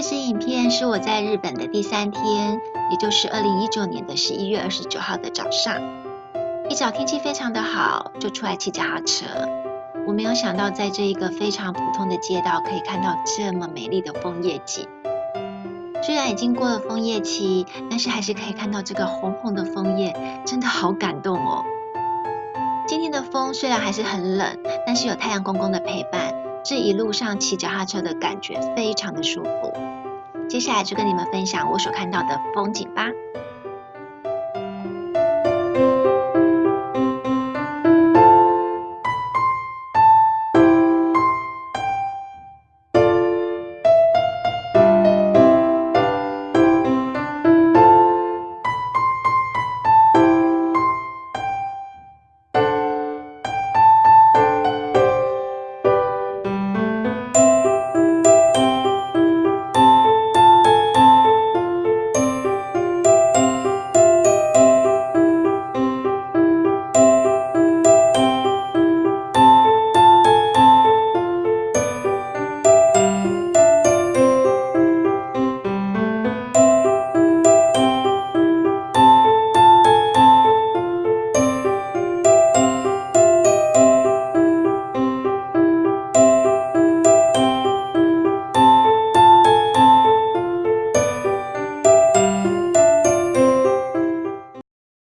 这支影片是我在日本的第三天，也就是二零一九年的十一月二十九号的早上。一早天气非常的好，就出来骑脚踏车。我没有想到，在这一个非常普通的街道，可以看到这么美丽的枫叶景。虽然已经过了枫叶期，但是还是可以看到这个红红的枫叶，真的好感动哦。今天的风虽然还是很冷，但是有太阳公公的陪伴，这一路上骑脚踏车的感觉非常的舒服。接下来就跟你们分享我所看到的风景吧。